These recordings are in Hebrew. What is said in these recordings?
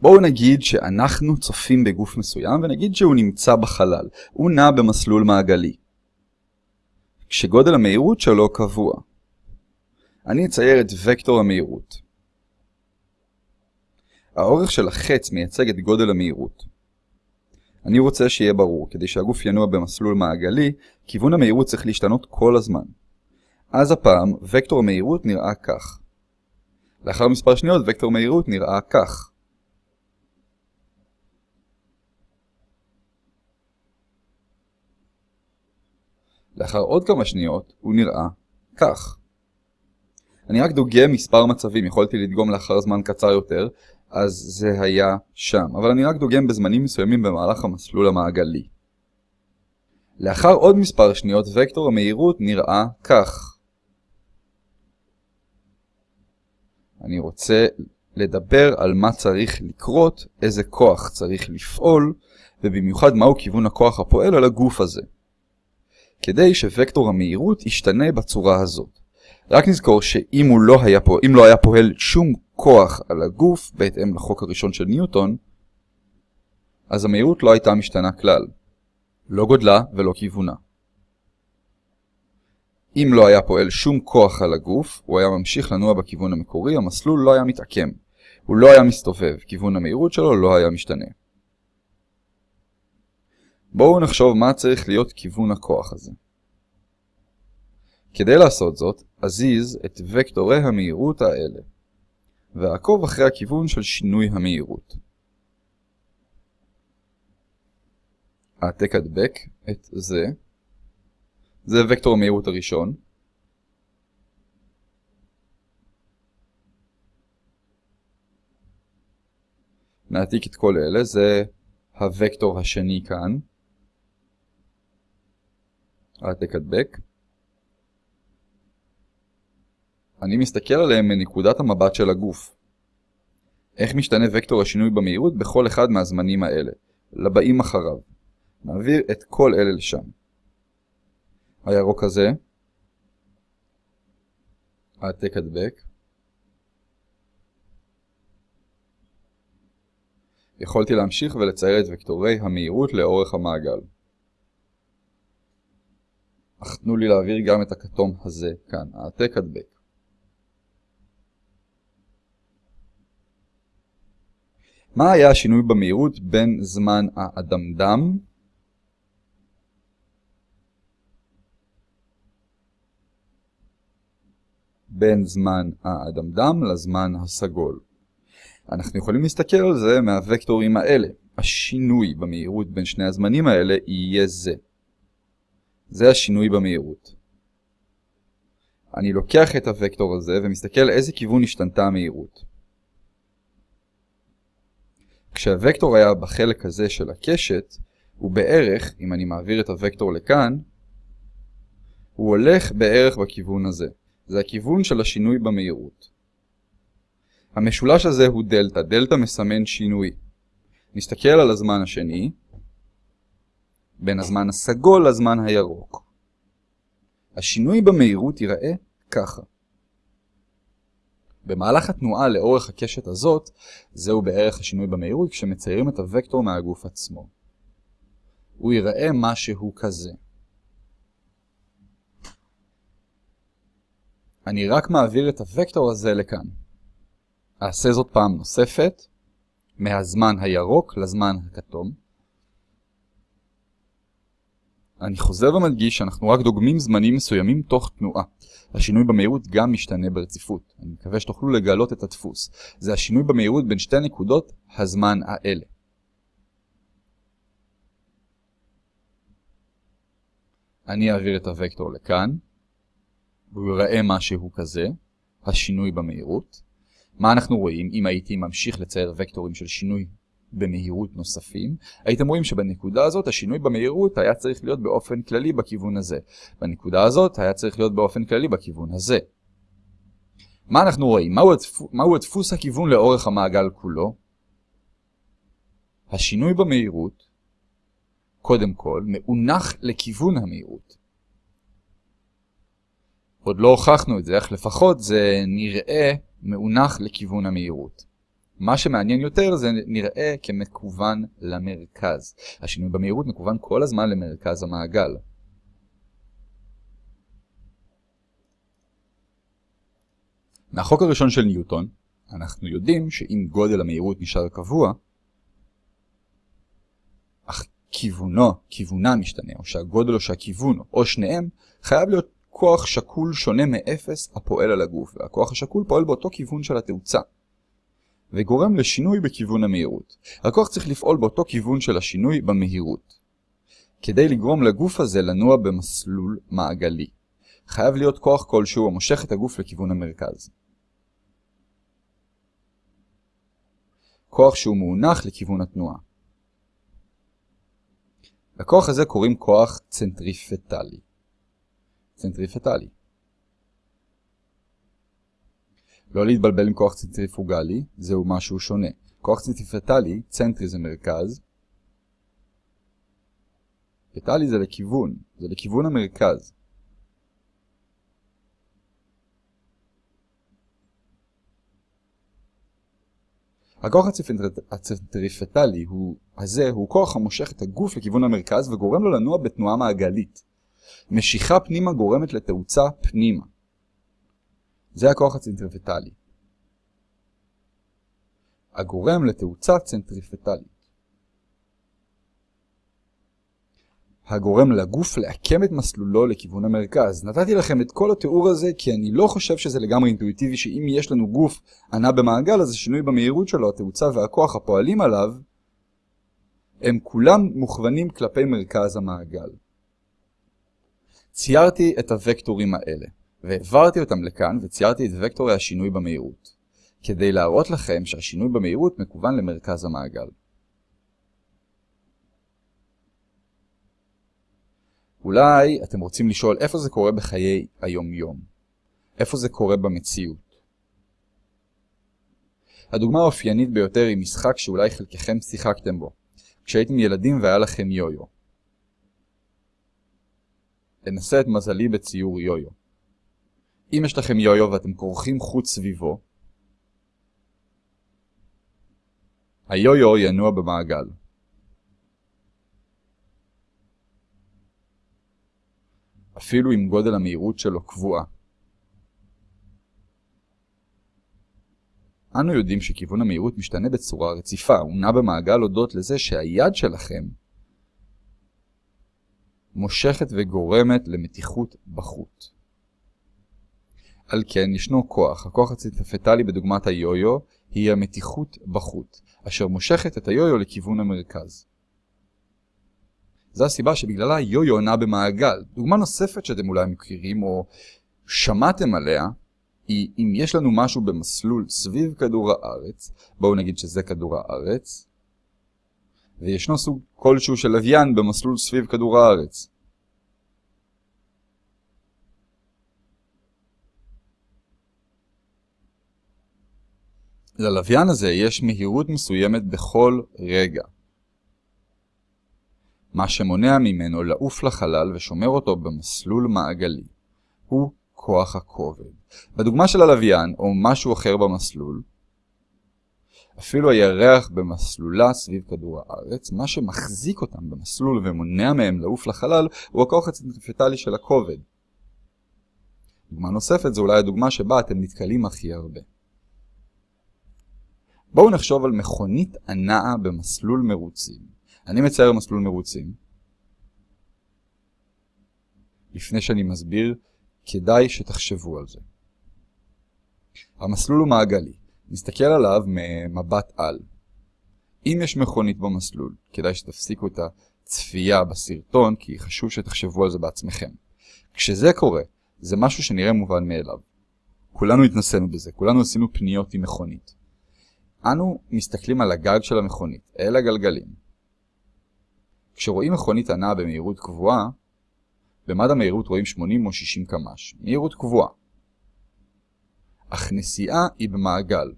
בואו נגיד שאנחנו צופים בגוף מסוים ונגיד שהוא נמצא בחלל. הוא נע במסלול מעגלי. כשגודל המהירות שלו קבוע. אני אצייר את וקטור המהירות. האורך של החץ מייצג את גודל המהירות. אני רוצה שיהיה ברור, כדי שהגוף ינוע במסלול מעגלי, כיוון המהירות צריך להשתנות כל הזמן. אז הפעם, וקטור המהירות נראה כך. לאחר מספר שניות, וקטור מהירות נראה כך. לאחר עוד כמה שניות, הוא נראה כך. אני רק דוגם מספר מצבים, יכולתי לדגום לאחר זמן קצר יותר, אז זה היה שם, אבל אני רק דוגם בזמנים מסוימים במהלך המסלול המעגלי. לאחר עוד מספר שניות, וקטור המהירות נראה כך. אני רוצה לדבר על מה צריך לקרות, איזה כוח צריך לפעול, ובמיוחד מהו כיוון הכוח הפועל על הגוף הזה. כדי שווקטור המהירות ישתנה בצורה הזאת. רק נזכור שאם לא היה, פה, לא היה פועל שום כוח על הגוף, בהתאם לחוק הראשון של ניוטון, אז המהירות לא הייתה משתנה כלל. לא גודלה ולא כיוונה. אם לא היה פועל שום כוח על הגוף, הוא היה ממשיך לנוע בכיוון המקורי, המסלול לא היה מתעקם. הוא לא היה מסתובב, כיוון המהירות שלו לא היה משתנה. בואו נחשוב מה צריך להיות כיוון הכוח הזה. כדי לעשות זאת, אזיז את וקטורי המהירות האלה, ועקוב אחרי הכיוון של שינוי המהירות. העתק הדבק את זה, זה וקטור המהירות הראשון, נעתיק את כל אלה, זה הוקטור השני כאן, העתק הדבק. אני מסתכל עליהם מנקודת המבט של הגוף. איך משתנה וקטור השינוי במהירות בכל אחד מהזמנים האלה, לבאים אחריו. נעביר את כל אלה לשם. הירוק הזה, העתק הדבק. יכולתי להמשיך ולצייר את וקטורי המהירות לאורך המעגל. אך תנו לי להעביר גם את הכתום הזה כאן, העתק הדבק. מה היה השינוי במהירות בין זמן האדמדם בין זמן האדמדם לזמן הסגול. אנחנו יכולים להסתכל על זה מהוקטורים האלה. השינוי במהירות בין שני הזמנים האלה יהיה זה. זה השינוי במהירות. אני לוקח את הוקטור הזה ומסתכל איזה כיוון השתנתה המהירות. כשהוקטור היה בחלק הזה של הקשת, הוא בערך, אם אני מעביר את הוקטור לכאן, הוא הולך בערך בכיוון הזה. זה הכיוון של השינוי במהירות. המשולש הזה הוא דלתא, דלתא מסמן שינוי. נסתכל על הזמן השני, בין הזמן הסגול לזמן הירוק. השינוי במהירות ייראה ככה. במהלך התנועה לאורך הקשת הזאת, זהו בערך השינוי במהירות כשמציירים את הוקטור מהגוף עצמו. הוא ייראה משהו כזה. אני רק מעביר את הוקטור הזה לכאן. אעשה זאת פעם נוספת, מהזמן הירוק לזמן הכתום. אני חוזר ומדגיש שאנחנו רק דוגמים זמנים מסוימים תוך תנועה. השינוי במהירות גם משתנה ברציפות. אני מקווה שתוכלו לגלות את הדפוס. זה השינוי במהירות בין שתי נקודות הזמן האלה. אני אעביר את הוקטור לכאן, והוא יראה משהו כזה, השינוי במהירות. מה אנחנו רואים אם הייתי ממשיך לצייר וקטורים של שינוי במהירות נוספים, הייתם רואים שבנקודה הזאת השינוי במהירות היה צריך להיות באופן כללי בכיוון הזה. בנקודה הזאת היה צריך להיות באופן כללי בכיוון הזה. מה אנחנו רואים? מהו, הדפוס, מהו הדפוס הכיוון לאורך המעגל כולו? השינוי במהירות, קודם כל, מאונח לכיוון המהירות. עוד לא הוכחנו את זה, אך לפחות זה נראה מאונח לכיוון המהירות. מה שמעניין יותר זה נראה כמקוון למרכז. השינוי במהירות מקוון כל הזמן למרכז המעגל. מהחוק הראשון של ניוטון, אנחנו יודעים שאם גודל המהירות נשאר קבוע, אך כיוונו, כיוונה משתנה, או שהגודל או שהכיוון, או שניהם, חייב להיות כוח שקול שונה מאפס הפועל על הגוף, והכוח השקול פועל באותו כיוון של התאוצה, וגורם לשינוי בכיוון המהירות. הכוח צריך לפעול באותו כיוון של השינוי במהירות. כדי לגרום לגוף הזה לנוע במסלול מעגלי. חייב להיות כוח כלשהו המושך את הגוף לכיוון המרכז. כוח שהוא מאונך לכיוון התנועה. לכוח הזה קוראים כוח צנטריפטלי. צנטריפטלי. לא להתבלבל עם כוח צנטריפוגלי, זהו משהו שונה. כוח צנטריפטלי, צנטרי זה מרכז, פטלי זה לכיוון, זה לכיוון המרכז. הכוח הצנטריפטלי הוא, הזה הוא כוח המושך את הגוף לכיוון המרכז וגורם לו לנוע בתנועה מעגלית. משיכה פנימה גורמת לתאוצה פנימה. זה הכוח הצנטריפטלי. הגורם לתאוצה צנטריפטלית. הגורם לגוף לעקם את מסלולו לכיוון המרכז. נתתי לכם את כל התיאור הזה כי אני לא חושב שזה לגמרי אינטואיטיבי שאם יש לנו גוף ענה במעגל אז השינוי במהירות שלו, התאוצה והכוח הפועלים עליו, הם כולם מוכוונים כלפי מרכז המעגל. ציירתי את הוקטורים האלה, והעברתי אותם לכאן וציירתי את וקטורי השינוי במהירות, כדי להראות לכם שהשינוי במהירות מקוון למרכז המעגל. אולי אתם רוצים לשאול איפה זה קורה בחיי היום-יום. איפה זה קורה במציאות. הדוגמה האופיינית ביותר היא משחק שאולי חלקכם שיחקתם בו, כשהייתם ילדים והיה לכם יו-יו. אנסה את מזלי בציור יו-יו. אם יש לכם יו-יו ואתם כורכים חוץ סביבו, היו-יו ינוע במעגל. אפילו אם גודל המהירות שלו קבועה. אנו יודעים שכיוון המהירות משתנה בצורה רציפה, הוא נע במעגל הודות לזה שהיד שלכם מושכת וגורמת למתיחות בחוט. על כן ישנו כוח, הכוח הציטפטלי בדוגמת היו-יו היא המתיחות בחוט, אשר מושכת את היו-יו לכיוון המרכז. זו הסיבה שבגללה יו-יו נע במעגל. דוגמה נוספת שאתם אולי מכירים או שמעתם עליה, היא אם יש לנו משהו במסלול סביב כדור הארץ, בואו נגיד שזה כדור הארץ, וישנו סוג כלשהו של לוויין במסלול סביב כדור הארץ. ללוויין הזה יש מהירות מסוימת בכל רגע. מה שמונע ממנו לעוף לחלל ושומר אותו במסלול מעגלי. הוא כוח הכובד. בדוגמה של הלוויין, או משהו אחר במסלול, אפילו הירח במסלולה סביב כדור הארץ, מה שמחזיק אותם במסלול ומונע מהם לעוף לחלל, הוא הכוח הצנטריפטלי של הכובד. דוגמה נוספת זו אולי הדוגמה שבה אתם נתקלים הכי הרבה. בואו נחשוב על מכונית הנעה במסלול מרוצים. אני מצייר מסלול מרוצים. לפני שאני מסביר, כדאי שתחשבו על זה. המסלול הוא מעגלי. נסתכל עליו ממבט על. אם יש מכונית במסלול, כדאי שתפסיקו את הצפייה בסרטון, כי חשוב שתחשבו על זה בעצמכם. כשזה קורה, זה משהו שנראה מובן מאליו. כולנו התנסינו בזה, כולנו עשינו פניות עם מכונית. אנו מסתכלים על הגג של המכונית, אל הגלגלים. כשרואים מכונית הנעה במהירות קבועה, במד המהירות רואים 80 או 60 קמ"ש, מהירות קבועה. אך נסיעה היא במעגל.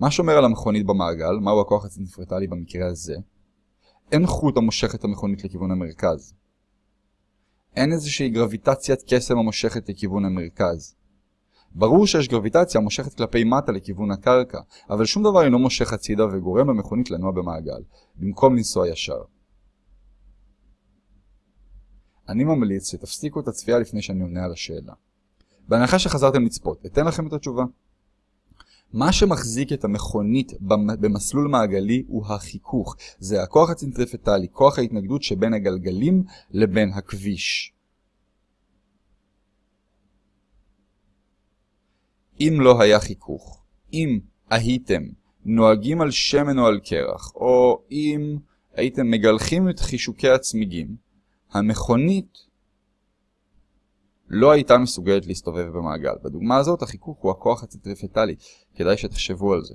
מה שומר על המכונית במעגל, מהו הכוח הצנפרטלי במקרה הזה? אין חוט המושך את המכונית לכיוון המרכז. אין איזושהי גרביטציית קסם המושכת לכיוון המרכז. ברור שיש גרביטציה מושכת כלפי מטה לכיוון הקרקע, אבל שום דבר אינו מושך הצידה וגורם למכונית לנוע במעגל, במקום לנסוע ישר. אני ממליץ שתפסיקו את הצפייה לפני שאני עונה על השאלה. בהנחה שחזרתם לצפות, אתן לכם את התשובה. מה שמחזיק את המכונית במסלול מעגלי הוא החיכוך. זה הכוח הצנטריפטלי, כוח ההתנגדות שבין הגלגלים לבין הכביש. אם לא היה חיכוך, אם הייתם נוהגים על שמן או על קרח, או אם הייתם מגלחים את חישוקי הצמיגים, המכונית לא הייתה מסוגלת להסתובב במעגל. בדוגמה הזאת החיכוך הוא הכוח הצנטריפטלי, כדאי שתחשבו על זה.